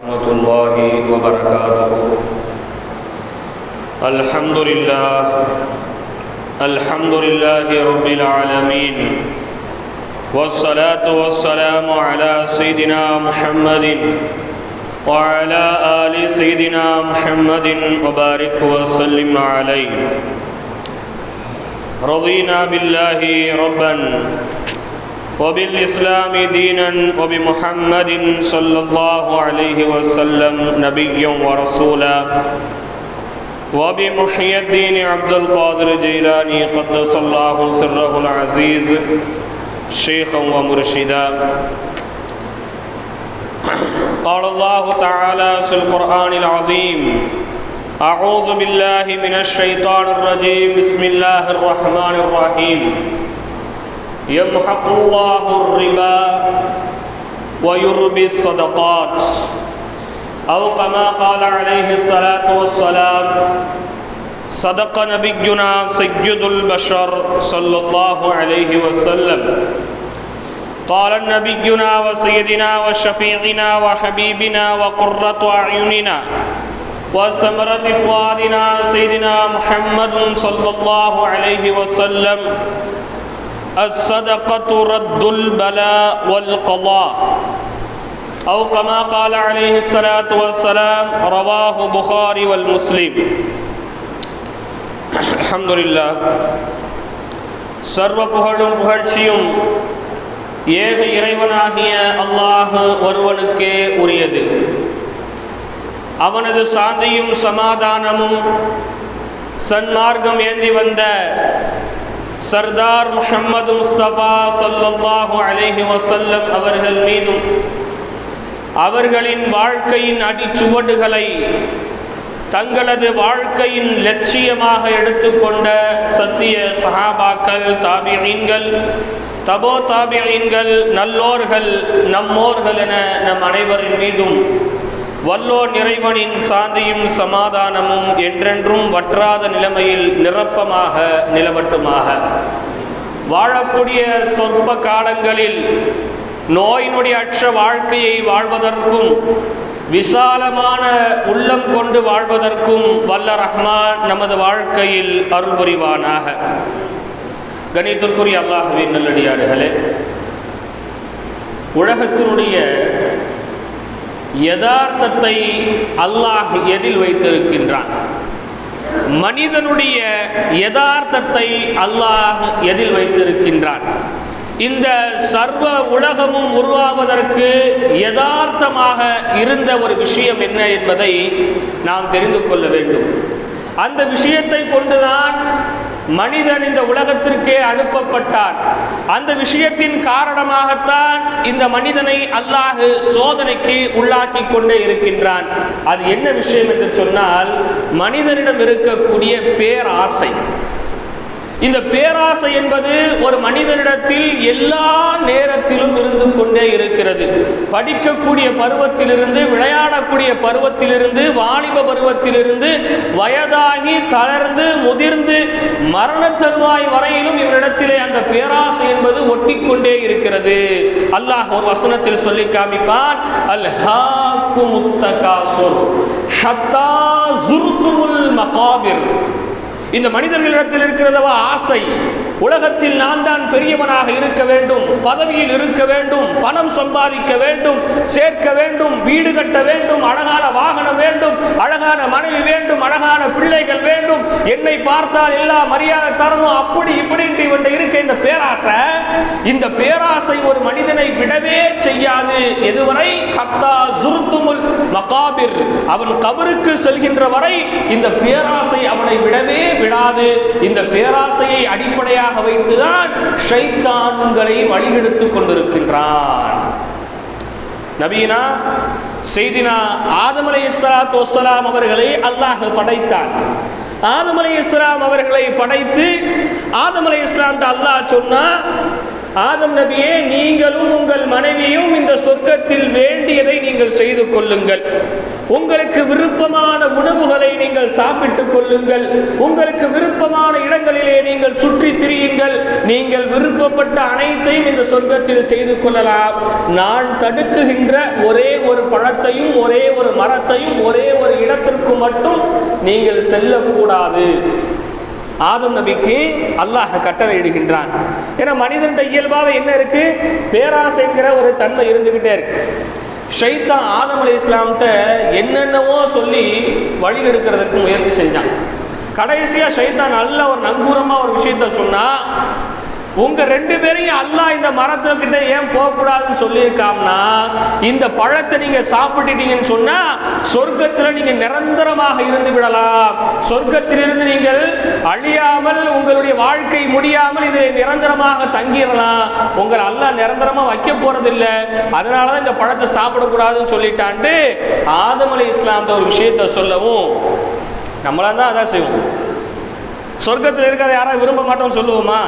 ورحمة الله وبركاته. الحمد لله الحمد لله رب العالمين والصلاة والسلام على سيدنا محمد وعلى آل سيدنا محمد وبارك وسلم عليه. رضينا بالله ربا وبالإسلام دينا وبمحمد صلى الله عليه وسلم نبيا ورسولا. وبمحيي الدين عبد القادر الجيلاني قدس الله سره العزيز شيخا ومرشدا. قال الله تعالى في القرآن العظيم أعوذ بالله من الشيطان الرجيم. بسم الله الرحمن الرحيم. يمحق الله الربا ويربي الصدقات. أو كما قال عليه الصلاة والسلام صدق نبينا سيد البشر صلى الله عليه وسلم. قال نبينا وسيدنا وشفيعنا وحبيبنا وقرة أعيننا وثمرة فؤادنا سيدنا محمد صلى الله عليه وسلم الصدقة رد البلاء والقضاء أو كما قال عليه الصلاة والسلام رواه بخاري والمسلم الحمد لله சர்வ புகழும் புகழ்ச்சியும் ஏக இறைவனாகிய அல்லாஹ் ஒருவனுக்கே உரியது அவனது சாந்தியும் சமாதானமும் சன்மார்க்கம் ஏந்தி வந்த சர்தார் முஹம்மது முஸ்தபா சல்லாஹு அலேஹி வசல்லம் அவர்கள் மீதும் அவர்களின் வாழ்க்கையின் அடிச்சுவடுகளை தங்களது வாழ்க்கையின் லட்சியமாக எடுத்துக்கொண்ட சத்திய சஹாபாக்கள் தாபியீன்கள் தபோ தாபியீன்கள் நல்லோர்கள் நம்மோர்கள் என நம் அனைவரின் மீதும் வல்லோர் நிறைவனின் சாந்தியும் சமாதானமும் என்றென்றும் வற்றாத நிலைமையில் நிரப்பமாக நிலவட்டுமாக. வாழக்கூடிய சொற்ப காலங்களில் நோயினுடைய அற்ற வாழ்க்கையை வாழ்வதற்கும் விசாலமான உள்ளம் கொண்டு வாழ்வதற்கும் வல்ல ரஹ்மான் நமது வாழ்க்கையில் அருள் புரிவானாக. கணித்திற்குரிய அல்லாஹுவின் நல்லடியார்களே உலகத்தினுடைய யதார்த்தத்தை அல்லாஹ் எதில் வைத்திருக்கின்றான்? மனிதனுடைய யதார்த்தத்தை அல்லாஹ் எதில் வைத்திருக்கின்றான்? இந்த சர்வ உலகமும் உருவாவதற்கு யதார்த்தமாக இருந்த ஒரு விஷயம் என்ன என்பதை நாம் தெரிந்து கொள்ள வேண்டும். அந்த விஷயத்தை கொண்டுதான் மனிதன் இந்த உலகத்திற்கே அனுப்பப்பட்டான். அந்த விஷயத்தின் காரணமாகத்தான் இந்த மனிதனை அல்லாஹு சோதனைக்கு உள்ளாக்கி கொண்டே இருக்கின்றான். அது என்ன விஷயம் என்று சொன்னால் மனிதனிடம் இருக்கக்கூடிய பேராசை. இந்த பேராசை என்பது ஒரு மனிதனிடத்தில் எல்லா நேரத்திலும் இருந்து கொண்டே இருக்கிறது. படிக்கக்கூடிய பருவத்திலிருந்து விளையாடக்கூடிய பருவத்திலிருந்து வாலிப பருவத்திலிருந்து வயதாகி தளர்ந்து முதிர்ந்து மரண தருவாய் வரையிலும் இவரிடத்திலே அந்த பேராசை என்பது ஒட்டிக்கொண்டே இருக்கிறது. அல்லாஹ் ஒரு வசனத்தில் சொல்லி காமிப்பான் அல் மகாபிர். இந்த மனிதர்களிடத்தில் இருக்கிறதவா ஆசை? உலகத்தில் நான் தான் பெரியவனாக இருக்க வேண்டும் பதவியில் இருக்க வேண்டும் பணம் சம்பாதிக்க வேண்டும் சேர்க்க வேண்டும் வீடு கட்ட வேண்டும் அழகான வாகனம் வேண்டும் அழகான மனைவி வேண்டும் அழகான பிள்ளைகள் வேண்டும். என்னை பார்த்தால் எல்லா மரியாதை தரணும். அப்படி இப்படின்ட்டு இவன் இருக்க இந்த பேராசை இந்த பேராசை ஒரு மனிதனை விடவே செய்யாது. எதுவரை? ஹத்தா சுருத்துமுல் மகாபிர். அவன் கபருக்கு செல்கின்ற வரை இந்த பேராசை அவனை விடவே விடாது. இந்த பேராசையை அடிப்படையாக வைத்துதான் ஷைத்தான் உங்களை கொண்டிருக்கின்றான். நபீனா செய்தினா ஆதம் அலை இஸ்லாத்து வசலாம் அவர்களை அல்லாஹ் படைத்தான். ஆதம் அலை இஸ்லாம் அவர்களை படைத்து ஆதம் அலை இஸ்லாம் அல்லாஹ் சொன்னா ஆதம் நபியே நீங்களும் உங்கள் மனைவியும் இந்த சொர்க்கத்தில் வேண்டியதை நீங்கள் செய்து கொள்ளுங்கள். உங்களுக்கு விருப்பமான உணவுகளை நீங்கள் சாப்பிட்டுக் கொள்ளுங்கள். உங்களுக்கு விருப்பமான இடங்களிலே நீங்கள் சுற்றி திரியுங்கள். நீங்கள் விருப்பப்பட்ட அனைத்தையும் இந்த சொர்க்கத்தில் செய்து கொள்ளலாம். நான் தடுக்குகின்ற ஒரே ஒரு பழத்தையும் ஒரே ஒரு மரத்தையும் ஒரே ஒரு இடத்திற்கு மட்டும் நீங்கள் செல்லக்கூடாது. ஆதம் நபிக்கு அல்லாஹ் கட்டளை இடுகின்றான். ஏன்னா மனிதன்ட இயல்பாக என்ன இருக்கு? பேராசைங்கிற ஒரு தன்மை இருந்துகிட்டே இருக்கு. ஷைத்தான் ஆதம் அலி இஸ்லாம்கிட்ட என்னென்னவோ சொல்லி வழி எடுக்கிறதுக்கு முயற்சி செஞ்சான். கடைசியாக ஷைத்தான் நல்ல ஒரு நங்கூரமாக ஒரு விஷயத்த சொன்னால் உங்க ரெண்டு பேரையும் அல்லாஹ் இந்த மரத்துக்கிட்ட ஏன் போகக்கூடாதுன்னு சொல்லியிருக்காம்னா இந்த பழத்தை நீங்க சாப்பிட்டுட்டீங்கன்னு சொன்னா சொர்க்கத்துல நீங்க நிரந்தரமாக இருந்து விடலாம். சொர்க்கத்திலிருந்து நீங்கள் அழியாமல் உங்களுடைய வாழ்க்கை முடியாமல் இதில் நிரந்தரமாக தங்கிடலாம். உங்களை அல்லாஹ் நிரந்தரமா வைக்க போறதில்ல. அதனாலதான் இந்த பழத்தை சாப்பிடக்கூடாதுன்னு சொல்லிட்டான்ட்டு ஆதம் அலி இஸ்லாம்ன்ற ஒரு விஷயத்த சொல்லவும் நம்மளா தான் அதான் செய்வோம். சொர்க்கத்தில் இருக்கிறத யாராவது விரும்ப மாட்டோம்னு சொல்லுவோமா?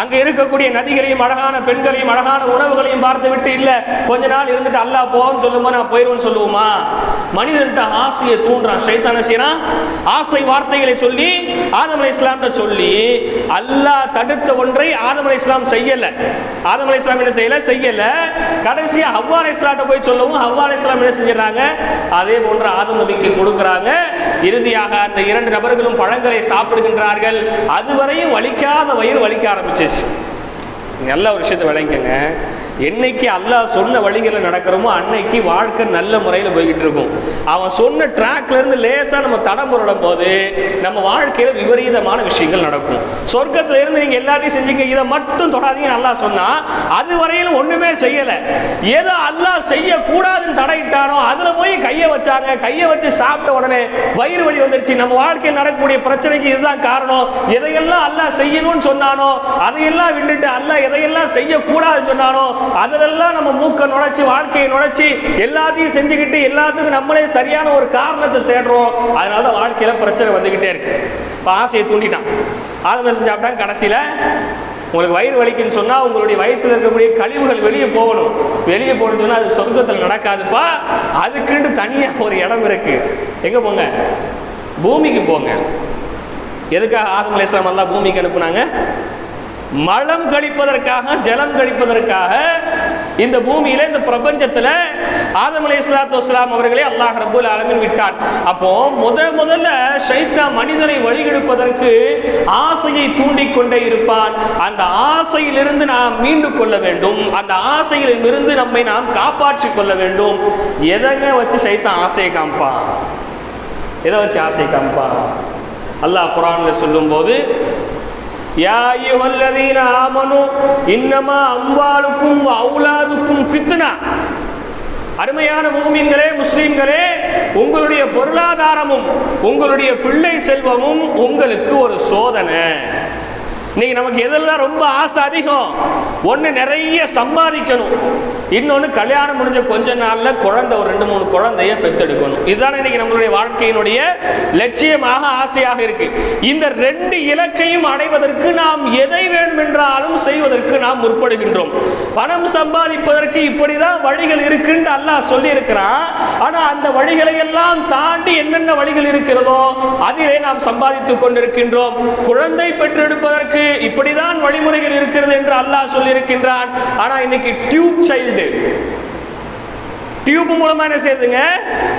அங்கே இருக்கக்கூடிய நதிகளையும் அழகான பெண்களையும் அழகான உணவுகளையும் பார்த்து விட்டு இல்ல கொஞ்ச நாள் இருந்துட்டு அல்லாஹ் போன்னு சொல்லுமா நான் போயிருவேன்னு சொல்லுவோமா? மனிதன்ட்ட ஆசையை தூண்டுறான். சைத்தான செய்யறான்? ஆசை வார்த்தைகளை சொல்லி ஆதம் அலை இஸ்லாம்கிட்ட சொல்லி அல்லாஹ் தடுத்த ஒன்றை ஆதம் அலை இஸ்லாம் செய்யல. ஆதம் அலை இஸ்லாம் என்ன செய்யல? செய்யல. கடைசியா ஹவ்வா அலை இஸ்லாம்கிட்ட போய் சொல்லவும் ஹவ்வா அலை இஸ்லாம் என்ன செஞ்சிடறாங்க? அதே போன்ற ஆதம் நபிக்கு கொடுக்குறாங்க. இறுதியாக அந்த இரண்டு நபர்களும் பழங்களை சாப்பிடுகின்றார்கள். அதுவரையும் வலிக்காத வயிறு வலிக்க ஆரம்பிச்சிச்சு நல்ல ஒரு விஷயத்தை விளங்கிக்கங்க. என்னைக்கு அல்லாஹ் சொன்ன வழிகளில் நடக்கிறோமோ அன்னைக்கு வாழ்க்கை நல்ல முறையில் போய்கிட்டு இருக்கும். அவன் சொன்ன ட்ராக்ல இருந்து லேசாக நம்ம தடம் புரளும் போது நம்ம வாழ்க்கையில் விபரீதமான விஷயங்கள் நடக்கும். சொர்க்கத்துல இருந்து நீங்க எல்லாத்தையும் செஞ்சீங்க. இதை மட்டும் தொடாதீங்க நல்லா சொன்னா அது வரையிலும் ஒண்ணுமே செய்யல. ஏதோ அல்லாஹ் செய்யக்கூடாதுன்னு தடையிட்டானோ அதுல போய் கையை வச்சாங்க. கையை வச்சு சாப்பிட்ட உடனே வயிறு வலி வந்துருச்சு. நம்ம வாழ்க்கையில் நடக்கக்கூடிய பிரச்சனைக்கு இதுதான் காரணம். எதையெல்லாம் அல்லாஹ் செய்யணும்னு சொன்னானோ அதையெல்லாம் விட்டுட்டு அல்லாஹ் எதையெல்லாம் செய்யக்கூடாதுன்னு சொன்னானோ அதிலெல்லாம் நம்ம மூக்க நுழைச்சி வாழ்க்கையை நுழைச்சி எல்லாத்தையும் செஞ்சுக்கிட்டு எல்லாத்துக்கும் நம்மளே சரியான ஒரு காரணத்தை தேடுறோம். அதனால தான் வாழ்க்கையில் பிரச்சனை வந்துக்கிட்டே இருக்கு. இப்போ ஆசையை தூண்டிட்டான். ஆதம செஞ்சு சாப்பிட்டாங்க கடைசியில் உங்களுக்கு வயிறு வலிக்குன்னு சொன்னால் உங்களுடைய வயிற்றில் இருக்கக்கூடிய கழிவுகள் வெளியே போகணும். வெளியே போகணும்னு சொன்னால் அது சொர்க்கத்தில் நடக்காதுப்பா. அதுக்குன்ட்டு தனியாக ஒரு இடம் இருக்குது எங்கே போங்க? பூமிக்கு போங்க. எதுக்காக ஆதம் அலையாம் எல்லாம் பூமிக்கு அனுப்புனாங்க? மலம் கழிப்பதற்காக ஜலம் கழிப்பதற்காக இந்த பூமியில இந்த பிரபஞ்சத்துல ஆதம் அலி இஸ்லாத்து வஸ்லாம் அவர்களே அல்லாஹ் ரபுல் ஆலமின் விட்டான். அப்போ முத முதல்ல ஷைத்தா மனிதனை வழிகெடுப்பதற்கு ஆசையை தூண்டிக் கொண்டே இருப்பான். அந்த ஆசையிலிருந்து நாம் மீண்டு கொள்ள வேண்டும். அந்த ஆசையிலிருந்து நம்மை நாம் காப்பாற்றிக் கொள்ள வேண்டும். எதங்க வச்சு ஷைத்தான் ஆசையை காமிப்பான்? எதை வச்சு ஆசை காமிப்பான்? அல்லாஹ் குரான்ல சொல்லும்போது யா அய்யுஹல்லதீன ஆமனு இன்னமா அம்வாலுக்கும் வ அவுலாதுக்கும் ஃபித்னா. அருமையான மூமின்களே முஸ்லீம்களே உங்களுடைய பொருளாதாரமும் உங்களுடைய பிள்ளை செல்வமும் உங்களுக்கு ஒரு சோதனை. இன்னைக்கு நமக்கு எதில் ரொம்ப ஆசை அதிகம். ஒன்று நிறைய சம்பாதிக்கணும். இன்னொன்று கல்யாணம் முடிஞ்ச கொஞ்ச நாளில் குழந்தை ஒரு ரெண்டு மூணு குழந்தைய பெற்றெடுக்கணும் இதுதான் இன்னைக்கு நம்மளுடைய வாழ்க்கையினுடைய லட்சியமாக ஆசையாக இருக்கு. இந்த ரெண்டு இலக்கையும் அடைவதற்கு நாம் எதை வேண்டுமென்றாலும் செய்வதற்கு நாம் முற்படுகின்றோம். பணம் சம்பாதிப்பதற்கு இப்படிதான் வழிகள் இருக்குன்னு அல்லாஹ் சொல்லி இருக்கிறான் ஆனால் அந்த வழிகளை எல்லாம் தாண்டி என்னென்ன வழிகள் இருக்கிறதோ அதிலே நாம் சம்பாதித்துக் கொண்டிருக்கின்றோம். குழந்தை பெற்றெடுப்பதற்கு இப்படிதான் வழிமுறைகள் இருக்கிறது என்று அல்லாஹ் சொல்லியிருக்கின்றான். ஆனா இன்னைக்கு டியூப் சைல்டு டியூப் மூலமா என்ன செய்யுதுங்க?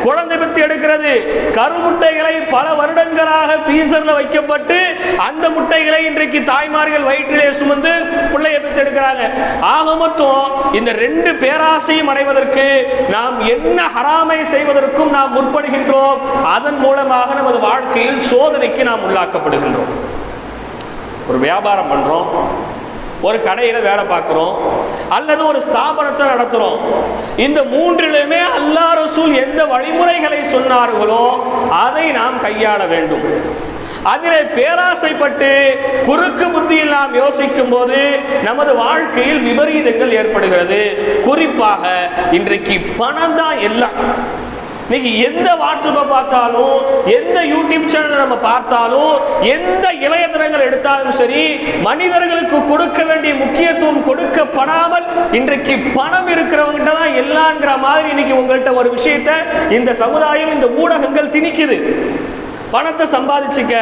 குழந்தை பெற்று எடுக்கிறது. கருமுட்டைகளை பல வருடங்களாக பீசர்ல வைக்கப்பட்டு அந்த முட்டைகளை இன்றைக்கு தாய்மார்கள் வயிற்றிலே சுமந்து பிள்ளையை பெற்று எடுக்கிறாங்க. ஆக மொத்தம் இந்த ரெண்டு பேராசையும் அடைவதற்கு நாம் என்ன ஹராமை செய்வதற்கும் நாம் முற்படுகின்றோம். அதன் மூலமாக நமது வாழ்க்கையில் சோதனைக்கு நாம் உள்ளாக்கப்படுகின்றோம். ஒரு வியாபாரம் பண்ணுறோம் ஒரு கடையில் வேலை பார்க்குறோம் அல்லது ஒரு ஸ்தாபனத்தை நடத்துகிறோம் இந்த மூன்றிலுமே அல்லா ரசூல் எந்த வழிமுறைகளை சொன்னார்களோ அதை நாம் கையாள வேண்டும். அதிலே பேராசைப்பட்டு குறுக்கு புத்தியில் நாம் யோசிக்கும் போது நமது வாழ்க்கையில் விபரீதங்கள் ஏற்படுகிறது. குறிப்பாக இன்றைக்கு பணம் தான் எல்லாம். இன்னைக்கு எந்த வாட்ஸ்அப்பை பார்த்தாலும் எந்த யூடியூப் சேனலை நம்ம பார்த்தாலும் எந்த இளையதனங்கள் எடுத்தாலும் சரி மனிதர்களுக்கு கொடுக்க வேண்டிய முக்கியத்துவம் கொடுக்கப்படாமல் இன்றைக்கு பணம் இருக்கிறவங்ககிட்ட தான் எல்லாங்கிற மாதிரி இன்னைக்கு உங்கள்கிட்ட ஒரு விஷயத்தை இந்த சமுதாயம் இந்த ஊடகங்கள் திணிக்குது. பணத்தை சம்பாதிச்சுக்க.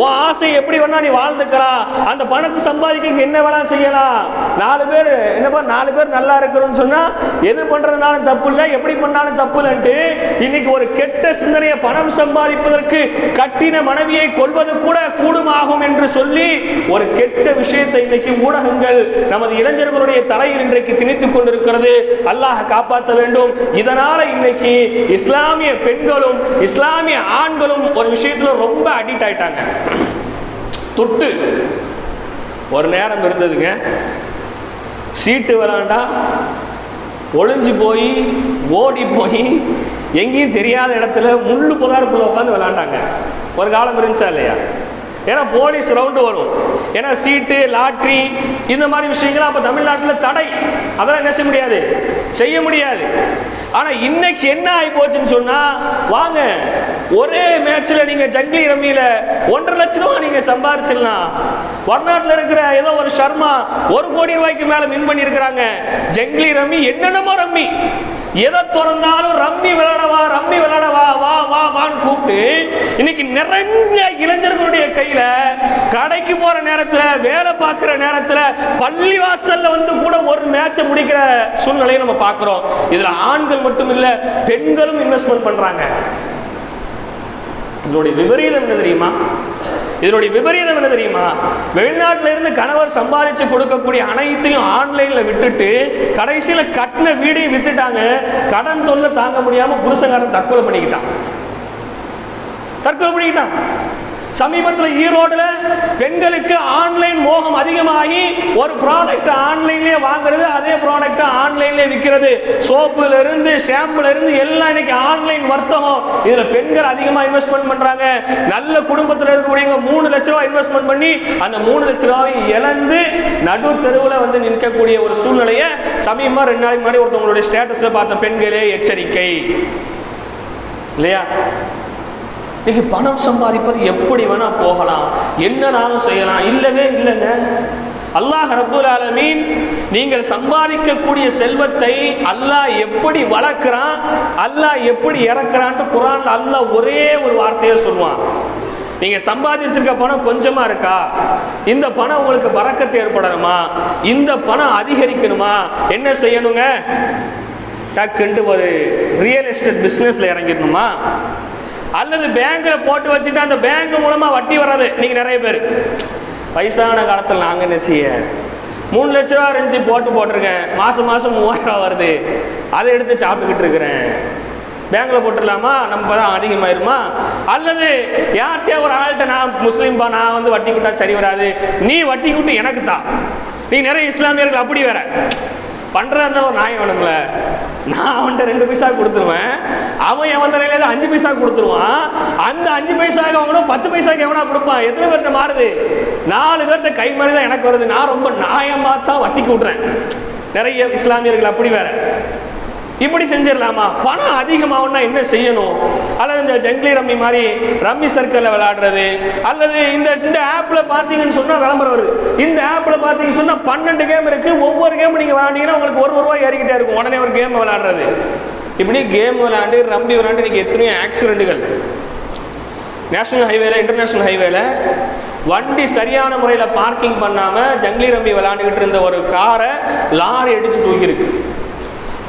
உன் ஆசை எப்படி வேணா நீ வாழ்ந்துக்கலாம். அந்த பணத்தை சம்பாதிக்க என்ன வேணா செய்யலாம். நாலு பேர் என்னப்பா நாலு பேர் நல்லா இருக்கிறோம்னு சொன்னா எது பண்றதுனாலும் தப்பு இல்லை. எப்படி பண்ணாலும் தப்பு இல்லைன்ட்டு இன்னைக்கு ஒரு கெட்ட சிந்தனையை பணம் சம்பாதிப்பதற்கு கட்டின மனைவியை கொள்வது கூட கூடுமாகும் என்று சொல்லி ஒரு கெட்ட விஷயத்தை இன்னைக்கு ஊடகங்கள் நமது இளைஞர்களுடைய தலையில் இன்றைக்கு திணித்துக் கொண்டிருக்கிறது. அல்லாஹ் காப்பாற்ற வேண்டும். இதனால இன்னைக்கு இஸ்லாமிய பெண்களும் இஸ்லாமிய ஆண்களும் ஒரு விஷயத்தில் ரொம்ப அடிக்ட் ஆயிட்டாங்க. தொட்டு. ஒரு நேரம் இருந்ததுங்க. சீட்டு விளாண்டா ஒளிஞ்சு போய் ஓடி போய் எங்கேயும் தெரியாத இடத்துல முள்ளு புதாருக்குள்ள உட்காந்து விளாண்டாங்க. ஒரு காலம் இருந்துச்சா இல்லையா? ஏன்னா போலீஸ் ரவுண்டு வரும். ஏன்னா சீட்டு லாட்ரி இந்த மாதிரி விஷயங்கள்லாம் அப்போ தமிழ்நாட்டில் தடை. அதெல்லாம் என்ன செய்ய முடியாது? செய்ய முடியாது. ஆனால் இன்னைக்கு என்ன ஆகி போச்சுன்னு சொன்னால் வாங்க ஒரே மேட்ச்சில் நீங்கள் ஜங்கிலி ரம்மியில் ஒன்றரை லட்சம் ரூபா நீங்கள் சம்பாரிச்சிடலாம். வடநாட்டில் இருக்கிற ஏதோ ஒரு சர்மா ஒரு கோடி ரூபாய்க்கு மேலே வின் பண்ணியிருக்கிறாங்க. ஜங்கிலி ரம்மி என்னென்னமோ ரம்மி. எதை திறந்தாலும் ரம்மி விளையாடவா ரம்மி விளையாடவா வா வா வான்னு கூப்பிட்டு இன்னைக்கு நிறைய இளைஞர்களுடைய கையில கடைக்கு போற நேரத்துல வேலை பார்க்கிற நேரத்துல பள்ளி வாசல்ல வந்து கூட ஒரு மேட்சை முடிக்கிற சூழ்நிலையை நம்ம பார்க்கிறோம். இதுல ஆண்கள் மட்டும் இல்ல பெண்களும் இன்வெஸ்ட்மெண்ட் பண்றாங்க. இதோடைய விபரீதம் என்ன தெரியுமா? இதனுடைய விபரீதம் என்ன தெரியுமா? வெளிநாட்டில இருந்து கணவர் சம்பாதிச்சு கொடுக்கக்கூடிய அனைத்தையும் ஆன்லைன்ல விட்டுட்டு கடைசியில கட்டின வீடையும் வித்துட்டாங்க. கடன் தொல்லை தாங்க முடியாம புருஷங்காரன் தற்கொலை பண்ணிக்கிட்டான். தற்கொலை பண்ணிக்கிட்டான். சமீபத்தில் ஈரோடுல பெண்களுக்கு ஆன்லைன் மோகம் அதிகமாகி ஒரு ப்ராடக்ட் ஆன்லைன்லேயே வாங்குறது அதே ப்ராடக்ட் ஆன்லைன்லேயே விற்கிறது சோப்புல இருந்து ஷாம்புல இருந்து எல்லாம் இன்னைக்கு ஆன்லைன் வர்த்தகம். இதுல பெண்கள் அதிகமா இன்வெஸ்ட்மெண்ட் பண்றாங்க. நல்ல குடும்பத்தில் இருக்கக்கூடியவங்க மூணு லட்ச ரூபாய் இன்வெஸ்ட்மெண்ட் பண்ணி அந்த மூணு லட்ச ரூபாய் இழந்து நடு தெருவில் வந்து நிற்கக்கூடிய ஒரு சூழ்நிலையை சமீபமா ரெண்டு நாளைக்கு முன்னாடி ஒருத்தவங்களுடைய ஸ்டேட்டஸ்ல பார்த்த பெண்களே எச்சரிக்கை. இல்லையா? இன்னைக்கு பணம் சம்பாதிப்பது எப்படி வேணா போகலாம். என்னனாலும் செய்யலாம். இல்லவே இல்லைங்க. அல்லாஹ் ரப்புல் ஆலமீன் நீங்கள் சம்பாதிக்கக்கூடிய செல்வத்தை அல்லாஹ் எப்படி வளர்க்குறான் அல்லாஹ் எப்படி இறக்குறான்ட்டு குரான் அல்லாஹ் ஒரே ஒரு வார்த்தையை சொல்லுவான். நீங்க சம்பாதிச்சிருக்க பணம் கொஞ்சமா இருக்கா? இந்த பணம் உங்களுக்கு பறக்கத்து ஏற்படணுமா? இந்த பணம் அதிகரிக்கணுமா? என்ன செய்யணுங்க? டக்குன்ட்டு ஒரு ரியல் எஸ்டேட் பிஸ்னஸ்ல இறங்கிடணுமா? அல்லது பேங்க்ல போட்டு வச்சுட்டு அந்த பேங்க் மூலமா வட்டி வராது. நீங்க நிறைய பேர். வயசான காலத்தில் நாங்க என்ன செய்ய? மூணு லட்ச ரூபா இருந்துச்சு போட்டு போட்டிருக்கேன். மாசம் மாசம் மூவாயிரம் ரூபா வருது. அதை எடுத்து சாப்பிட்டுக்கிட்டு இருக்கிறேன். பேங்க்ல போட்டுடலாமா? நம்ம தான் அதிகமாயிருமா? அல்லது யார்கிட்டயே ஒரு ஆள்கிட்ட நான் முஸ்லீம்பா நான் வந்து வட்டி கூட்டா சரி வராது. நீ வட்டி கூட்டு எனக்கு தான் நீ நிறைய இஸ்லாமியர்கள் அப்படி வேற. பண்றதா ஒரு நியாயம் வேணும்ல நான் அவன்கிட்ட ரெண்டு பைசா கொடுத்துருவேன். அவன் எவன் தலையில அஞ்சு பைசா கொடுத்துருவான். அந்த அஞ்சு பைசாவுக்கு அவனும் பத்து பைசாக்கு எவனா கொடுப்பான்? எத்தனை பேர்கிட்ட மாறுது? நாலு பேர்கிட்ட கை மாதிரி தான் எனக்கு வருது. நான் ரொம்ப நியாயமாக தான் வட்டிக்கு விட்றேன். நிறைய இஸ்லாமியர்கள் அப்படி வேற. இப்படி செஞ்சிடலாமா? பணம் அதிகமாகனா என்ன செய்யணும்? அல்லது இந்த ஜங்கிலி ரம்மி மாதிரி ரம்மி சர்க்கிளில் விளையாடுறது அல்லது இந்த இந்த ஆப்பில் பார்த்தீங்கன்னு சொன்னால் விளம்பரம் வருது இந்த ஆப்பில் பார்த்தீங்கன்னு சொன்னால் பன்னெண்டு கேம் இருக்குது ஒவ்வொரு கேம் நீங்கள் விளையாண்டிங்கன்னா உங்களுக்கு ஒரு ரூபாய் ஏறிக்கிட்டே இருக்கும். உடனே ஒரு கேம் விளையாடுறது. இப்படி கேம் விளையாண்டு ரம்மி விளையாண்டு இன்றைக்கி எத்தனையோ ஆக்சிடென்ட்டுகள் நேஷனல் ஹைவேல இன்டர்நேஷனல் ஹைவேல வண்டி சரியான முறையில் பார்க்கிங் பண்ணாமல் ஜங்கிலி ரம்பி விளையாண்டுக்கிட்டு இருந்த ஒரு காரை லாரி அடித்து தூக்கியிருக்கு.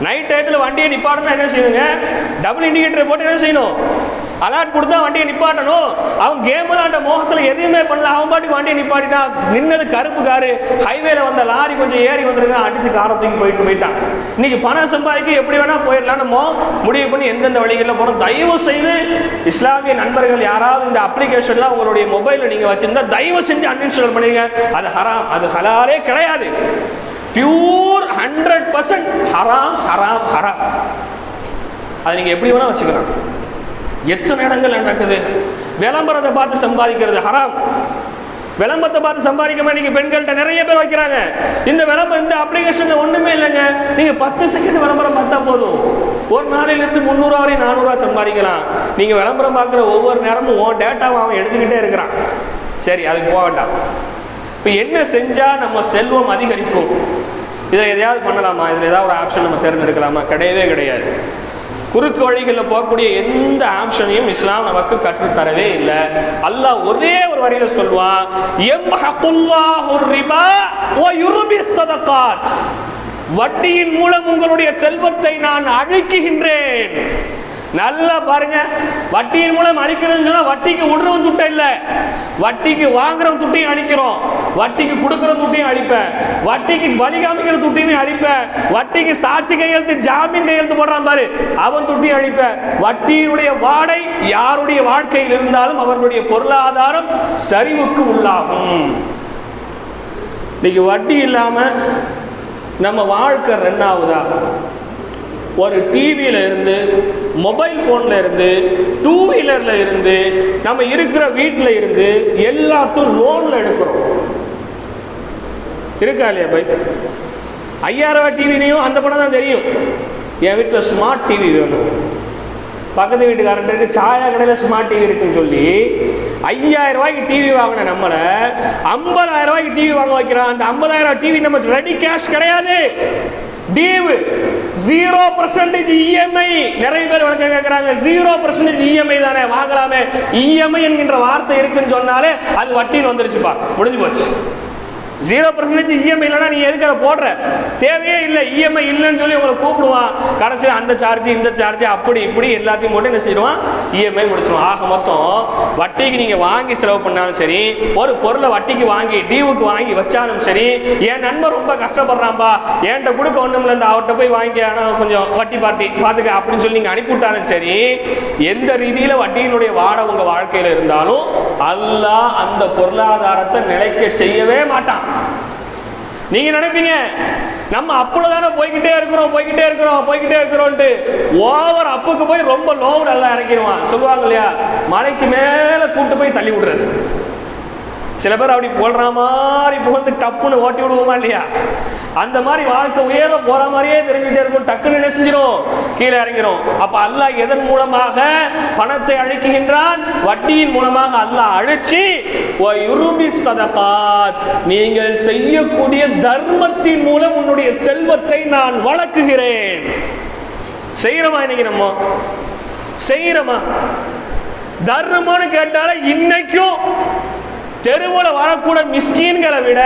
நைட் டயத்தில் வண்டியை நிப்பாட்டணும் என்ன செய்யணுங்க? டபுள் இண்டிகேட்டரை போட்டு என்ன செய்யணும்? அலர்ட் கொடுத்தா வண்டியை நிப்பாட்டணும். அவன் கேம் விளாண்ட மோகத்தில் எதுவுமே பண்ணல. அவன் பாட்டுக்கு வண்டியை நிப்பாட்டிட்டான் நின்னது கருப்பு காரு. ஹைவேல வந்த லாரி கொஞ்சம் ஏறி வந்துருங்க. அடிச்சு காரத்துக்கு போயிட்டு போயிட்டான். இன்னைக்கு பணம் சம்பாதிக்க எப்படி வேணா போயிடலான்னு நம்ம முடிவு பண்ணி எந்தெந்த வழிகளில் போனோம் தயவு செய்து இஸ்லாமிய நண்பர்கள் யாராவது இந்த அப்ளிகேஷன்லாம் உங்களுடைய மொபைலில் நீங்கள் வச்சிருந்தா தயவு செஞ்சு அன்இன்ஸ்டால் பண்ணுங்க அது ஹராம். அது ஹலாலே கிடையாது. பியூர் ஹண்ட்ரட் பர்சன்ட் ஹராம் ஹராம் ஹராம் அதை நீங்கள் எப்படி வேணால் வச்சுக்கலாம். எத்தனை இடங்கள் நடக்குது? விளம்பரத்தை பார்த்து சம்பாதிக்கிறது ஹராம் விளம்பரத்தை பார்த்து சம்பாதிக்க நீங்க பெண்கள்கிட்ட நிறைய பேர் வைக்கிறாங்க. இந்த விளம்பரம் இந்த அப்ளிகேஷன்ல ஒண்ணுமே இல்லைங்க. நீங்க பத்து செகண்ட் விளம்பரம் பார்த்தா போதும். ஒரு நாளிலிருந்து முந்நூறுவா வரை நானூறுவா சம்பாதிக்கலாம். நீங்க விளம்பரம் பார்க்குற ஒவ்வொரு நேரமும் உன் டேட்டாவை அவன் எடுத்துக்கிட்டே இருக்கிறான். சரி அதுக்கு போக வேண்டாம். இப்போ என்ன செஞ்சா நம்ம செல்வம் அதிகரிக்கும்? இதை எதையாவது பண்ணலாமா? இதில் ஏதாவது ஒரு ஆப்ஷன் நம்ம தேர்ந்தெடுக்கலாமா? கிடையவே கிடையாது. குறுக்கு வழிகளில் போகக்கூடிய எந்த ஆப்ஷனையும் இஸ்லாம் நமக்கு கற்றுத்தரவே இல்லை. அல்லாஹ் ஒரே ஒரு வரியில சொல்வான் வட்டியின் மூலம் உங்களுடைய செல்வத்தை நான் அழிக்குகின்றேன் நல்லா பாருங்க. வட்டியின் மூலம் அழிக்கிறதுன்னு வட்டிக்கு விடுறவன் துட்டம் இல்லை. வட்டிக்கு வாங்குறவன் துட்டையும் அழிக்கிறோம். வட்டிக்கு கொடுக்குற துட்டையும் அழிப்பேன் வட்டிக்கு வழி காமிக்கிற துட்டையும் அழிப்பேன் வட்டிக்கு சாட்சி கையெழுத்து ஜாமீன் கையெழுத்து போடுறான் பாரு. அவன் துட்டையும் அழிப்பேன் வட்டியினுடைய வாடை யாருடைய வாழ்க்கையில் இருந்தாலும் அவர்களுடைய பொருளாதாரம் சரிவுக்கு உள்ளாகும். இன்னைக்கு வட்டி இல்லாம நம்ம வாழ்க்கை ரெண்டாவதா? ஒரு டிவியில இருந்து மொபைல் ஃபோன்ல இருந்து டூ வீலரில் இருந்து நம்ம இருக்கிற வீட்டில் இருந்து எல்லாத்தையும் லோனில் எடுக்கிறோம். இருக்கா இல்லையா பை ஐயாயிரம் டிவிலையும் அந்த படம் தான் தெரியும். என் வீட்டில் ஸ்மார்ட் டிவி வேணும். பக்கத்து வீட்டுக்காரன்ட்டு சாயா கடையில் ஸ்மார்ட் டிவி இருக்குன்னு சொல்லி ஐயாயிரம் ரூபாய்க்கு டிவி வாங்கின நம்மளை ஐம்பதாயிரம் ரூபாய்க்கு டிவி வாங்க வைக்கிறோம் அந்த ஐம்பதாயிரம் டிவி நம்ம ரெடி கேஷ் கிடையாது. டீவு ஜீரோ பர்சன்டேஜ் இஎம்ஐ நிறைய பேர் விளக்கம் கேட்குறாங்க. ஜீரோ பர்சன்டேஜ் இஎம்ஐ தானே. வாங்கலாமே. இஎம்ஐ என்கின்ற வார்த்தை இருக்குன்னு சொன்னாலே அது வட்டின்னு வந்துருச்சுப்பா. முடிஞ்சு போச்சு. ஜீரோ பர்சன்டேஜ் இஎம்ஐ இல்லைனா நீ எதுக்கு அதை போடுற? தேவையே இல்லை. இஎம்ஐ இல்லைன்னு சொல்லி உங்களை கூப்பிடுவான். கடைசியில் அந்த சார்ஜ் இந்த சார்ஜ் அப்படி இப்படி எல்லாத்தையும் போட்டு என்ன செய்வான் இஎம்ஐ முடிச்சிடுவான். ஆக மொத்தம் வட்டிக்கு நீங்கள் வாங்கி செலவு பண்ணாலும் சரி ஒரு பொருளை வட்டிக்கு வாங்கி டியூவுக்கு வாங்கி வச்சாலும் சரி என் நண்பர் ரொம்ப கஷ்டப்படுறான்பா. என்கிட்ட கொடுக்க ஒன்றும் இல்லை அவர்கிட்ட போய் வாங்கி ஆனால் கொஞ்சம் வட்டி பார்ட்டி பார்த்துக்க அப்படின்னு சொல்லி நீங்கள் அனுப்பிவிட்டாலும் சரி எந்த ரீதியில் வட்டியினுடைய வாட உங்கள் வாழ்க்கையில் இருந்தாலும் அல்லா அந்த பொருளாதாரத்தை நிலைக்க செய்யவே மாட்டான். நீங்க நினைப்பீங்க நம்ம அப்புல தானே போய்கிட்டே இருக்கிறோம் போய்கிட்டே இருக்கிறோம் போய்கிட்டே இருக்கிறோம்ட்டு ஓவர் அப்புக்கு போய் ரொம்ப லோவு நல்லா இறக்கிடுவான். சொல்லுவாங்க இல்லையா? மலைக்கு மேல கூட்டு போய் தள்ளி விடுறது. சில பேர் அப்படி போடுற மாதிரி புகழ்ந்து டப்புன்னு ஓட்டி விடுவோமா இல்லையா? அந்த மாதிரி வாழ்க்கை உயர போற மாதிரியே தெரிஞ்சுட்டே இருக்கும். டக்குன்னு என்ன செஞ்சிடும் கீழே இறங்கிடும் அப்ப அல்லாஹ் எதன் மூலமாக பணத்தை அழிக்குகின்றான்? வட்டியின் மூலமாக அல்லாஹ் அழிச்சு நீங்கள் செய்யக்கூடிய தர்மத்தின் மூலம் உன்னுடைய செல்வத்தை நான் வளர்க்குகிறேன். செய்யறமா இன்னைக்கு நம்ம? செய்யறமா தர்மம்னு கேட்டால இன்னைக்கும் தெருவில் வரக்கூட மிஸ்கீன்களை விட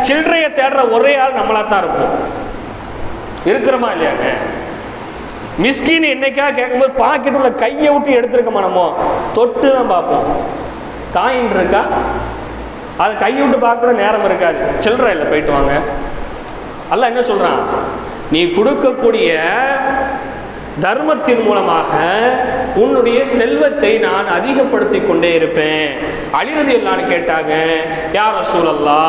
சில்லறையை தேடுற ஒரே ஆள் நம்மளா தான் இருக்கும் இருக்கிறோமா இல்லையாங்க? மிஸ்கின் என்னைக்கா கேட்கும்போது பாக்கெட் உள்ள கையை விட்டு எடுத்துருக்கோமா நம்ம? தொட்டு தான் பார்ப்போம். காயின் இருக்கா? அது கையை விட்டு பார்க்குற நேரம் இருக்காது. சில்லறை இல்லை போயிட்டு வாங்க. அல்ல என்ன சொல்கிறான் நீ கொடுக்கக்கூடிய தர்மத்தின் மூலமாக உன்னுடைய செல்வத்தை நான் அதிகப்படுத்தி கொண்டே இருப்பேன். அழிவது எல்லாம் கேட்டாங்க யார் சூழல்லா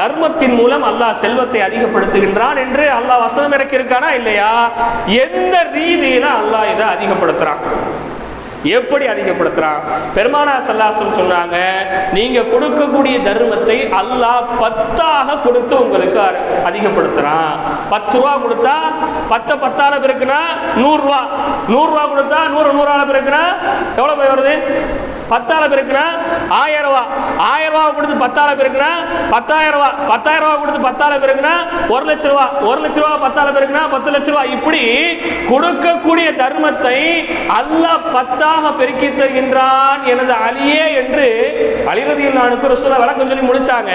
தர்மத்தின் மூலம் அல்லாஹ் செல்வத்தை அதிகப்படுத்துகின்றான் என்று அல்லாஹ் வசனம் இறக்கியிருக்கானா இல்லையா? எந்த ரீதியில அல்லாஹ் இதை அதிகப்படுத்துறான். எப்படி அதிகப்படுத்துறான்? பெருமானா சல்லாசம் சொன்னாங்க நீங்க கொடுக்கக்கூடிய தர்மத்தை அல்லாஹ் பத்தாக கொடுத்து உங்களுக்கு அதிகப்படுத்துறான். பத்து ரூபா கொடுத்தா பத்த பத்தால பெருக்குனா நூறு ரூபா. நூறு ரூபா கொடுத்தா நூறு நூறால பெருக்குனா எவ்வளவு போய் வருது? பத்தால பெருக்குனா ஆயிரம் ரூபா. ஆயிரம் ரூபா கொடுத்து பத்தால பெருக்குனா பத்தாயிரம் ரூபா. பத்தாயிரம் ரூபா கொடுத்து பத்தால பெருக்குனா ஒரு லட்ச ரூபா. ஒரு லட்ச ரூபா பத்தால பெருக்குனா பத்து லட்ச ரூபா. இப்படி கொடுக்கக்கூடிய தர்மத்தை அல்லாஹ் பத்தாக பெருக்கி தருகின்றான் எனது அலியே என்று அலிரதி அல்லானுக்கு ரசூலா வழக்கம் சொல்லி முடிச்சாங்க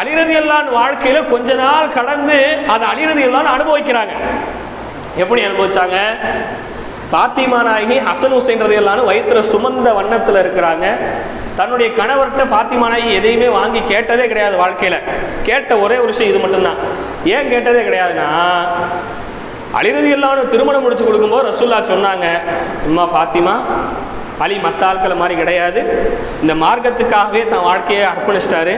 அலிரதி அல்லான் வாழ்க்கையில கொஞ்ச நாள் கடந்து அதை அலிரதி அல்லான் அனுபவிக்கிறாங்க. எப்படி அனுபவிச்சாங்க? பாத்திமா நாயகி ஹசன் ஹுசைன் ரதி வயிற்றுல சுமந்த வண்ணத்துல இருக்கிறாங்க. தன்னுடைய கணவர்கிட்ட பாத்திமா நாயகி எதையுமே வாங்கி கேட்டதே கிடையாது வாழ்க்கையில. கேட்ட ஒரே ஒரு விஷயம் இது மட்டும்தான். ஏன் கேட்டதே கிடையாதுன்னா அலிரதி எல்லாம் திருமணம் முடிச்சு கொடுக்கும்போது ரசூல்லா சொன்னாங்க அம்மா பாத்திமா அலி மற்ற ஆட்களை மாதிரி கிடையாது. இந்த மார்க்கத்துக்காகவே தன் வாழ்க்கையை அர்ப்பணிச்சிட்டாரு.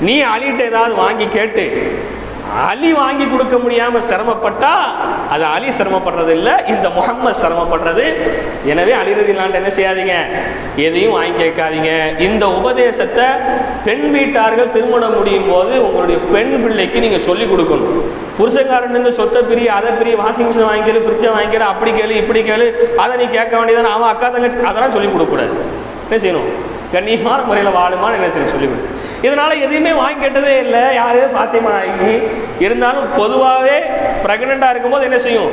நீ அலிகிட்ட ஏதாவது வாங்கி கேட்டு அலி வாங்கி கொடுக்க முடியாம சிரமப்பட்டா அது அலி சிரமப்படுறது இல்லை இந்த முகம்மது சிரமப்படுறது. எனவே அலிரதிலாண்டு என்ன செய்யாதீங்க? எதையும் வாங்கி கேட்காதீங்க. இந்த உபதேசத்தை பெண் வீட்டார்கள் திருமணம் முடியும் போது உங்களுடைய பெண் பிள்ளைக்கு நீங்க சொல்லி கொடுக்கணும். புருஷக்காரன் சொத்தை பிரி அதை பிரி வாஷிங் மிஷின் வாங்கிக்கலு ஃப்ரிட்ஜை வாங்கிக்கல அப்படி கேளு இப்படி கேளு அதை நீ கேட்க வேண்டியதானே அவன் அக்கா தங்கச்சி அதெல்லாம் சொல்லி கொடுக்கக்கூடாது. என்ன செய்யணும்? கண்ணியமான முறையில் வாழுமான்னு என்ன செய்யணும்? சொல்லிவிடு இதனால எதையுமே வாங்கி கேட்டதே இல்லை. யாரு? பாத்தியமா ஆகி இருந்தாலும் பொதுவாகவே ப்ரெக்னெண்ட்டாக இருக்கும்போது என்ன செய்யும்?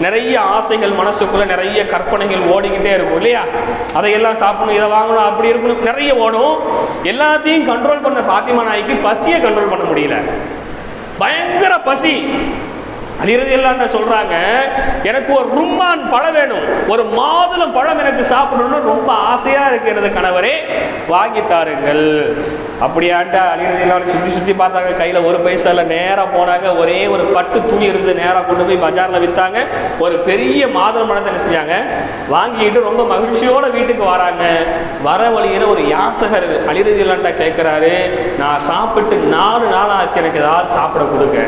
நிறைய ஆசைகள் மனசுக்குள்ள நிறைய கற்பனைகள் ஓடிக்கிட்டே இருக்கும் இல்லையா? அதையெல்லாம் சாப்பிடணும் இதை வாங்கணும் அப்படி இருக்கணும் நிறைய ஓடும். எல்லாத்தையும் கண்ட்ரோல் பண்ண பாத்திமா நாய்க்கு பசியை கண்ட்ரோல் பண்ண முடியல. பயங்கர பசி. அலிரதி இல்லாண்ட சொல்றாங்க? எனக்கு ஒரு ரும்மான் பழம் வேணும். ஒரு மாதுளம் பழம் எனக்கு சாப்பிடணும்னு ரொம்ப ஆசையா இருக்கிறது கணவரே வாங்கி தாருங்கள். அப்படியாண்டா அலிரதி எல்லாம் சுற்றி சுற்றி பார்த்தாங்க. கையில் ஒரு பைசால நேராக போனாங்க. ஒரே ஒரு பட்டு துணி இருந்து நேராக கொண்டு போய் பஜாரில் விற்றாங்க ஒரு பெரிய மாதுளம் பழத்தை என்ன செஞ்சாங்க? வாங்கிட்டு ரொம்ப மகிழ்ச்சியோட வீட்டுக்கு வராங்க. வர வழியில் ஒரு யாசகர் அலிரதி இல்லாண்டா கேட்குறாரு நான் சாப்பிட்டு நாலு நாள் ஆச்சு எனக்கு ஏதாவது சாப்பிட கொடுங்க.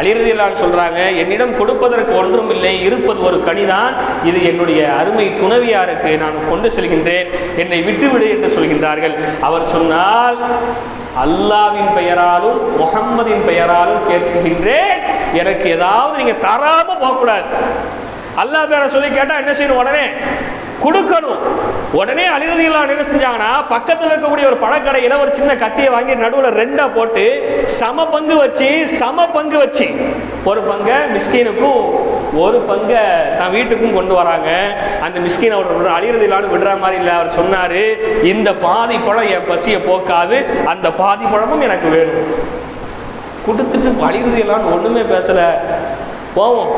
அலிரதியலான் சொல்கிறாங்க என்னிடம் கொடுப்பதற்கு ஒன்றும் இல்லை இருப்பது ஒரு கனிதான். இது என்னுடைய அருமை துணவியாருக்கு நான் கொண்டு செல்கின்றேன். என்னை விட்டுவிடு என்று சொல்கின்றார்கள். அவர் சொன்னால் அல்லாவின் பெயராலும் முகம்மதின் பெயராலும் கேட்கின்றேன் எனக்கு ஏதாவது நீங்கள் தராமல் போகக்கூடாது. அல்லாஹ் பேரை சொல்லி கேட்டால் என்ன செய்யணும் உடனே? கொடுக்கணும். உடனே அலிரதிகளான் என்ன செஞ்சாங்கன்னா பக்கத்தில் இருக்கக்கூடிய ஒரு பழக்கடையில் ஒரு சின்ன கத்தியை வாங்கி நடுவில் ரெண்டா போட்டு சம பங்கு வச்சு சம பங்கு வச்சு ஒரு பங்கை மிஸ்கீனுக்கும் ஒரு பங்கை தன் வீட்டுக்கும் கொண்டு வராங்க. அந்த மிஸ்கீன் அவர் அலிரதிலான்னு விடுற மாதிரி இல்லை அவர் சொன்னார் இந்த பாதி பழம் என் பசியை போக்காது அந்த பாதி பழமும் எனக்கு வேணும். கொடுத்துட்டு அலிரதிலான்னு ஒன்றுமே பேசலை. போவோம்.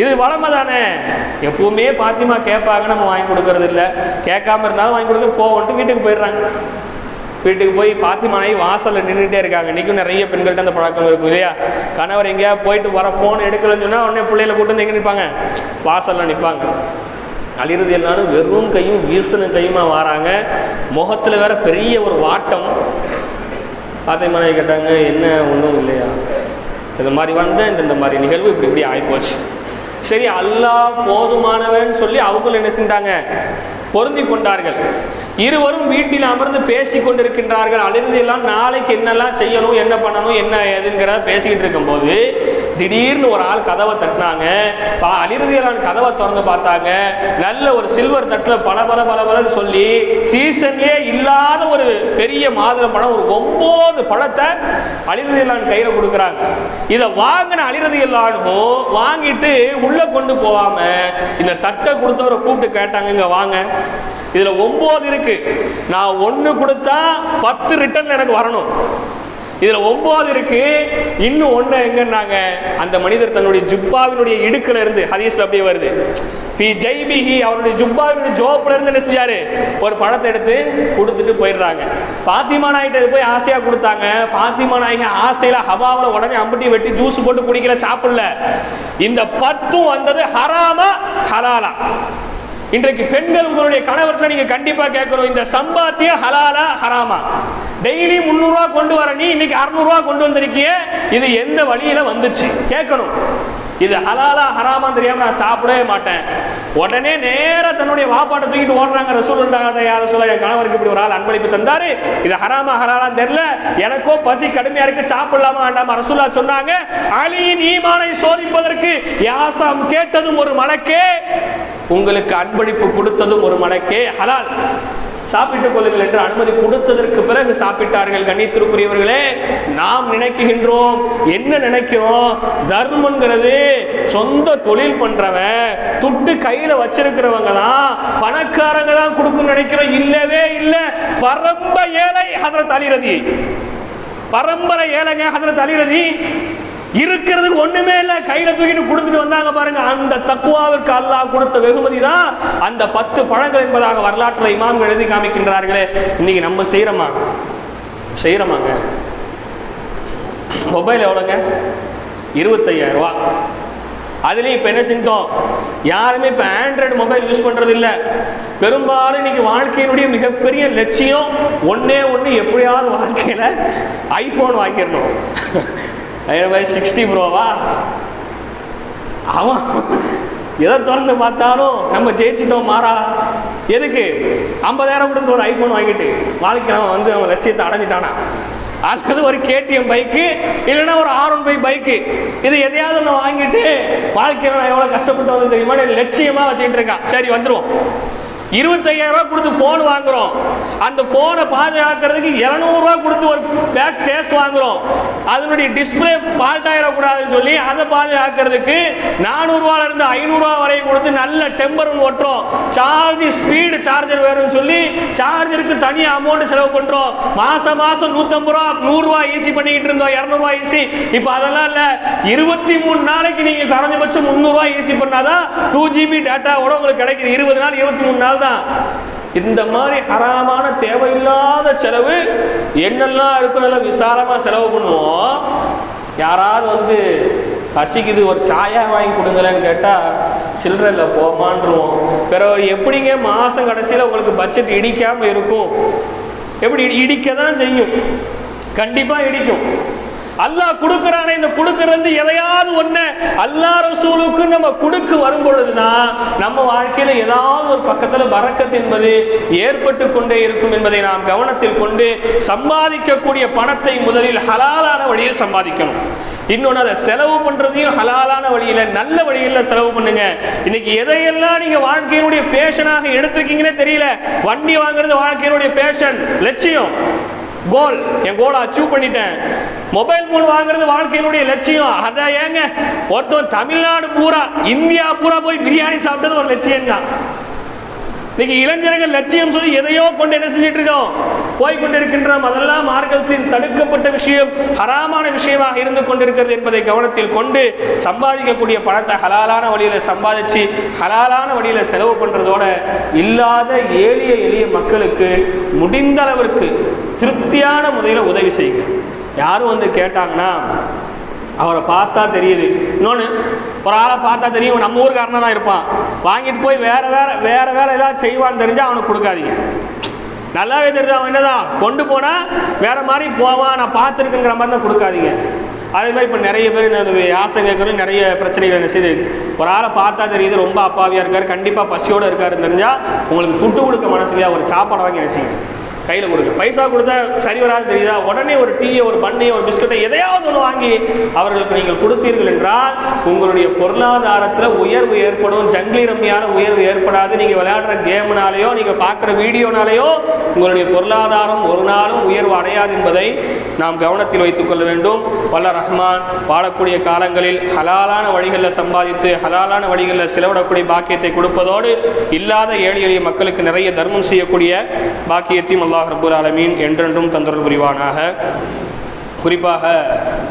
இது வளமை தானே? எப்பவுமே பாத்திமா கேட்பாங்க நம்ம வாங்கி கொடுக்கறது இல்லை. கேட்காம இருந்தாலும் வாங்கி கொடுக்க போவோன்ட்டு வீட்டுக்கு போயிடுறாங்க. வீட்டுக்கு போய் பாத்திமானாய் வாசலில் நின்றுட்டே இருக்காங்க. இன்றைக்கும் நிறைய பெண்கள்கிட்ட அந்த பழக்கம் இருக்கும் இல்லையா? கணவர் எங்கேயா போயிட்டு வர ஃபோன் எடுக்கலன்னு சொன்னால் உடனே பிள்ளைகளை கூட்டு வந்து எங்கே நிற்பாங்க? வாசலில் நிற்பாங்க. அழிறது எல்லாரும் வெறும் கையும் வீசுன கையுமா வராங்க. முகத்தில் வேற பெரிய ஒரு வாட்டம். பாத்திமானாய் கேட்டாங்க என்ன ஒன்றும் இல்லையா? இந்த மாதிரி வந்தேன் இந்த இந்த மாதிரி நிகழ்வு இப்படி இப்படி ஆகிப்போச்சு சரி அல்லாஹ் போதுமானவன் சொல்லி அவங்களும் என்ன செஞ்சாங்க? பொருந்தி கொண்டார்கள். இருவரும் வீட்டில் அமர்ந்து பேசி கொண்டிருக்கின்றார்கள். அழிந்து எல்லாம் நாளைக்கு என்னெல்லாம் செய்யணும் என்ன பண்ணணும் என்ன ஏதுங்கிறத பேசிக்கிட்டு இருக்கும்போது திடீர்னு ஒரு ஆள் கதவை தட்டினாங்க. பா அலிரதியலான் கதவை திறந்து பார்த்தாங்க. நல்ல ஒரு சில்வர் தட்டில் பல பல பல பலன்னு சொல்லி சீசன்லேயே இல்லாத ஒரு பெரிய மாதுளை பழம் ஒரு ஒன்பது பழத்தை அலிரதியலான் கையில் கொடுக்குறாங்க. இதை வாங்கின அலிரதியலானும் வாங்கிட்டு உள்ளே கொண்டு போகாம இந்த தட்டை கொடுத்தவரை கூப்பிட்டு கேட்டாங்க இங்கே வாங்க. இதில் ஒம்பது இருக்கு. நான் ஒன்று கொடுத்தா பத்து ரிட்டர்ன் எனக்கு வரணும். இதுல ஒன்பது இருக்கு. இன்னும் ஒண்ணு எங்கன்னாங்க? அந்த மனிதர் தன்னுடைய ஜுப்பாவினுடைய இடுக்குல இருந்து ஹதீஸ்ல அப்படியே வருது. பி ஜெய்பிஹி அவருடைய ஜுப்பாவினுடைய ஜோப்ல இருந்து என்ன செஞ்சாரு? ஒரு பழத்தை எடுத்து கொடுத்துட்டு போயிடுறாங்க. பாத்திமா நாய்கிட்ட போய் ஆசையா கொடுத்தாங்க. பாத்திமா நாயகி ஆசையில ஹவாவில் உடனே அம்பட்டி வெட்டி ஜூஸ் போட்டு குடிக்கல சாப்பிடல. இந்த பத்தும் வந்தது ஹராமா ஹலாலா. இன்றைக்கு பெண்கள் உங்களுடைய கணவர்கிட்ட நீங்க கண்டிப்பா கேட்கணும். இந்த சம்பாத்தியம் ஹலாலா ஹராமா? டெய்லி முந்நூறுரூவா கொண்டு வர நீ இன்னைக்கு அறுநூறுவா கொண்டு வந்திருக்கிய? இது எந்த வழியில வந்துச்சு? கேட்கணும். இது ஹலாலா ஹராமா தெரியாம நான் சாப்பிடவே மாட்டேன். உடனே நேர தன்னுடைய வாப்பாட்டை தூக்கிட்டு ஓடுறாங்க ரசூல் யார சொல்ல என் கணவருக்கு இப்படி ஒரு ஆள் அன்பளிப்பு தந்தாரு. இது ஹராமா ஹராலாம் தெரியல. எனக்கோ பசி கடுமையா இருக்கு சாப்பிடலாமா வேண்டாமா? ரசூல்லா சொன்னாங்க அலியின் ஈமானை சோதிப்பதற்கு யாசம் கேட்டதும் ஒரு மலக்கே. உங்களுக்கு அன்பளிப்பு கொடுத்ததும் ஒரு மலக்கே ஹலால். சாப்பிட்டுக் கொள்ளுங்கள் என்று அனுமதி கொடுத்ததற்கு பிறகு சாப்பிட்டார்கள் கண்ணியத்திற்குரியவர்களே நாம் நினைக்குகின்றோம் என்ன நினைக்கிறோம்? தர்மங்கிறது சொந்த தொழில் பண்றவன் துட்டு கையில வச்சிருக்கிறவங்க தான் பணக்காரங்க தான் கொடுக்கும் நினைக்கிறோம். இல்லவே இல்லை. பரம்ப ஏழை அதில் தலிரதி பரம்பரை ஏழைங்க அதில் தலிரதி இருக்கிறதுக்கு ஒண்ணுமே இல்ல. கையில தூக்கிட்டு கொடுத்துட்டு வந்தாங்க பாருங்க. அந்த தக்குவாவிற்கு அல்லாஹ் கொடுத்த வெகுமதி தான் அந்த பத்து பழங்கள் என்பதாக வரலாற்றில் இமாம்கள் எழுதி காமிக்கின்றார்களே. இன்னைக்கு நம்ம செய்யறோமா செய்யறோமாங்க மொபைல் எவ்வளோங்க? இருபத்தையாயிரம் ரூபா. அதுலேயும் இப்போ என்ன செஞ்சோம்? யாருமே இப்போ ஆண்ட்ராய்டு மொபைல் யூஸ் பண்ணுறது இல்லை பெரும்பாலும் இன்னைக்கு வாழ்க்கையினுடைய மிகப்பெரிய லட்சியம் ஒன்றே ஒன்று எப்படியாவது வாழ்க்கையில் ஐஃபோன் வாங்கிடணும். பை சிக்ஸ்டி ப்ரோவா அவன் எதை திறந்து பார்த்தாலும் நம்ம ஜெயிச்சிட்டோம் மாறா. எதுக்கு? ஐம்பதாயிரம் கொடுத்து ஒரு ஐஃபோன் வாங்கிட்டு வாழ்க்கை அவன் வந்து அவன் லட்சியத்தை அடைஞ்சிட்டானா? அல்லது ஒரு கேடிஎம் பைக்கு இல்லைன்னா ஒரு ஆர் ஒன் ஃபைவ் பைக்கு இது எதையாவது ஒன்று வாங்கிட்டு வாழ்க்கையில் நான் எவ்வளோ கஷ்டப்பட்டு வந்து தெரியுமா? லட்சியமாக வச்சுக்கிட்டு இருக்கான் சரி வந்துடுவோம் இருபத்தையாயிரம் ரூபாய் கொடுத்து ஃபோன் வாங்குறோம். அந்த ஃபோனை பாதுகாக்கிறதுக்கு இரநூறுவா கொடுத்து ஒரு பேக் கேஸ் வாங்குறோம். அதனுடைய டிஸ்பிளே ஃபால்ட் ஆகிடக்கூடாதுன்னு சொல்லி அதை பாதுகாக்கிறதுக்கு நானூறுரூவால இருந்து ஐநூறுரூவா வரையும் கொடுத்து நல்ல டெம்பர் ஓட்டுறோம் சார்ஜ் ஸ்பீடு சார்ஜர் வேணும்னு சொல்லி சார்ஜருக்கு தனியாக அமௌண்ட் செலவு பண்ணுறோம் மாதம் மாதம் நூற்றம்பது ரூபா நூறுரூவா ஈஸி பண்ணிக்கிட்டு இருந்தோம். இரநூறுவா ஈஸி இப்போ அதெல்லாம் இல்லை. இருபத்தி மூணு நாளைக்கு நீங்கள் குறைஞ்சபட்சம் முந்நூறுரூவா ஈஸி பண்ணாதான் டூ ஜிபி டேட்டாவோட உங்களுக்கு கிடைக்குது. இருபது நாள் இருபத்தி மூணு நாள் தான் இந்த மாதிரி ஹராமான தேவையில்லாத செலவு என்னெல்லாம் இருக்கும் நல்லா விசாலமாக செலவு பண்ணுவோம். யாராவது வந்து பசிக்குது ஒரு சாயா வாங்கி கொடுங்களேன்னு கேட்டால் சில்லறையில் போமான்றுவோம். பிறகு எப்படிங்க மாதம் கடைசியில் உங்களுக்கு பட்ஜெட் இடிக்காமல் இருக்கும்? எப்படி இடி- இடிக்க தான் செய்யும். கண்டிப்பாக இடிக்கும். அல்லாஹ் கொடுக்கறானே இந்த கொடுக்கறது எதையாவது ஒண்ணு அல்லாஹ் ரசூலுக்கு நம்ம கொடுக்க வரும் பொழுதுதான் நம்ம வாழ்க்கையில ஏதாவது ஒரு பக்கத்துல பறக்கத் என்பது ஏற்பட்டு கொண்டே இருக்கும் என்பதை நாம் கவனத்தில் கொண்டு சம்பாதிக்கக்கூடிய பணத்தை முதலில் ஹலாலான வழியில் சம்பாதிக்கணும். இன்னொன்று அதை செலவு பண்றதையும் ஹலாலான வழியில நல்ல வழியில் செலவு பண்ணுங்க. இன்னைக்கு எதையெல்லாம் நீங்க வாழ்க்கையினுடைய பேஷனாக எடுத்திருக்கீங்கன்னே தெரியல. வண்டி வாங்குறது வாழ்க்கையினுடைய பேஷன் லட்சியம். கோல் என் கோலை அச்சீவ் பண்ணிட்டேன். மொபைல் ஃபோன் வாங்குறது வாழ்க்கையினுடைய லட்சியம். அதான் ஏங்க? ஒருத்தன் தமிழ்நாடு பூரா இந்தியா பூரா போய் பிரியாணி சாப்பிட்டது ஒரு லட்சியம் தான் இன்னைக்கு இளைஞர்கள் லட்சியம் சொல்லி எதையோ கொண்டு என்ன செஞ்சிட்டு இருக்கோம்? போய் கொண்டிருக்கின்றோம். அதெல்லாம் மார்க்கத்தில் தடுக்கப்பட்ட விஷயம் ஹராமான விஷயமாக இருந்து கொண்டிருக்கிறது என்பதை கவனத்தில் கொண்டு சம்பாதிக்கக்கூடிய பணத்தை ஹலாலான வழியில சம்பாதிச்சு ஹலாலான வழியில செலவு பண்றதோட இல்லாத எளிய எளிய மக்களுக்கு முடிந்த அளவிற்கு திருப்தியான முறையில் உதவி செய்யுங்க. யாரும் வந்து கேட்டாங்கன்னா அவரை பார்த்தா தெரியுது. இன்னொன்று ஒரு ஆளை பார்த்தா தெரியும் நம்ம ஊருக்காரனா தான் இருப்பான். வாங்கிட்டு போய் வேற வேற வேற வேற ஏதாவது செய்வான்னு தெரிஞ்சால் அவனுக்கு கொடுக்காதீங்க. நல்லாவே தெரியுது அவன் என்னதான் கொண்டு போனால் வேற மாதிரி போவான் நான் பார்த்துருக்குங்கிற மாதிரி தான் கொடுக்காதீங்க. அதே மாதிரி இப்போ நிறைய பேர் இந்த ஆசை கேட்குறது நிறைய பிரச்சனைகள் என்ன செய்யுது ஒரு ஆளை பார்த்தா தெரியுது ரொம்ப அப்பாவியாக இருக்கார் கண்டிப்பாக பசியோடு இருக்காருன்னு தெரிஞ்சால் உங்களுக்கு துட்டு கொடுக்க மனசுலையா ஒரு சாப்பாடை வாங்கி என்ன செய்யுங்க கையில் கொடுங்க. பைசா கொடுத்தா சரி வராது தெரியுதா? உடனே ஒரு டீயை ஒரு பண்ணையை ஒரு பிஸ்கட்டை எதையாவது ஒன்று வாங்கி அவர்களுக்கு நீங்கள் கொடுத்தீர்கள் என்றால் உங்களுடைய பொருளாதாரத்தில் உயர்வு ஏற்படும். ஜங்கிலி ரம்மியான உயர்வு ஏற்படாது. நீங்கள் விளையாடுற கேம்னாலேயோ நீங்கள் பார்க்குற வீடியோனாலேயோ உங்களுடைய பொருளாதாரம் ஒரு நாளும் உயர்வு அடையாது என்பதை நாம் கவனத்தில் வைத்துக் கொள்ள வேண்டும். வல்ல ரஹ்மான் வாழக்கூடிய காலங்களில் ஹலாலான வழிகளில் சம்பாதித்து ஹலாலான வழிகளில் செலவிடக்கூடிய பாக்கியத்தை கொடுப்பதோடு இல்லாத ஏழை எளிய மக்களுக்கு நிறைய தர்மம் செய்யக்கூடிய பாக்கியத்தையும் அல்லாஹ் ரபுல் ஆலமீன் என்றென்றும் தந்தொருள் புரிவானாக. குறிப்பாக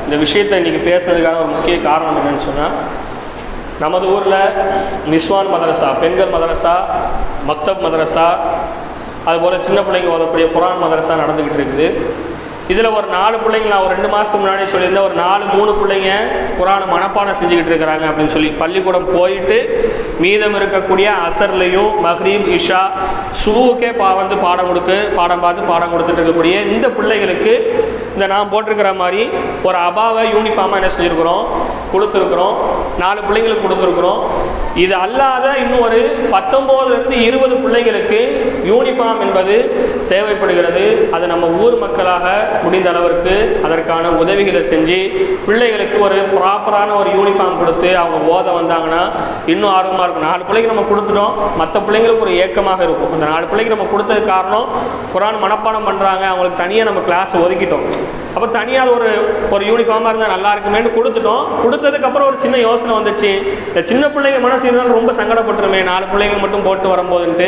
இந்த விஷயத்தை இன்றைக்கி பேசுறதுக்கான ஒரு முக்கிய காரணம் என்னென்னு சொன்னால் நமது ஊரில் நிஸ்வான் மதரசா பெண்கள் மதரசா மக்தப் மதரசா அதுபோல் சின்ன பிள்ளைங்க ஓதக்கூடிய புரான் மதரசா நடந்துக்கிட்டு இருக்குது. இதில் ஒரு நாலு பிள்ளைங்க நான் ஒரு ரெண்டு மாதத்துக்கு முன்னாடி சொல்லியிருந்தேன். ஒரு நாலு மூணு பிள்ளைங்க குரான மனப்பாடம் செஞ்சுக்கிட்டு இருக்கிறாங்க அப்படின்னு சொல்லி பள்ளிக்கூடம் போயிட்டு மீதம் இருக்கக்கூடிய அசர்லையும் மஹ்ரீப் இஷா சூவுக்கே பா வந்து பாடம் கொடுக்கு பாடம் பார்த்து பாடம் கொடுத்துட்டு இருக்கக்கூடிய இந்த பிள்ளைகளுக்கு இந்த நான் போட்டிருக்கிற மாதிரி ஒரு அபாவை யூனிஃபார்மாக என்ன செஞ்சுருக்குறோம்? கொடுத்துருக்குறோம். நாலு பிள்ளைங்களுக்கு கொடுத்துருக்குறோம். இது அல்லாத இன்னும் ஒரு பத்தொம்போதுலேருந்து இருபது பிள்ளைங்களுக்கு யூனிஃபார்ம் என்பது தேவைப்படுகிறது அது நம்ம ஊர் மக்களாக முடிந்த அளவிற்கு அதற்கான உதவிகளை செஞ்சு பிள்ளைகளுக்கு ஒரு ப்ராப்பரான ஒரு யூனிஃபார்ம் கொடுத்து அவங்க ஓத வந்தாங்கன்னா இன்னும் ஆர்வமாக இருக்கும். நாலு பிள்ளைக்கு நம்ம கொடுத்துட்டோம். மற்ற பிள்ளைங்களுக்கு ஒரு ஏக்கமாக இருக்கும். அந்த நாலு பிள்ளைக்கு நம்ம கொடுத்தது காரணம் குரான் மனப்பாடம் பண்ணுறாங்க அவங்களுக்கு தனியாக நம்ம கிளாஸ் ஒதுக்கிட்டோம். அப்போ தனியாக ஒரு ஒரு யூனிஃபார்மாக இருந்தால் நல்லா இருக்குமேனு கொடுத்துட்டோம். கொடுத்ததுக்கப்புறம் ஒரு சின்ன யோசனை வந்துச்சு. இந்த சின்ன பிள்ளைங்க மனசு இருந்தாலும் ரொம்ப சங்கடப்பட்டுருமே. நாலு பிள்ளைங்க மட்டும் போட்டு வரும்போதுன்ட்டு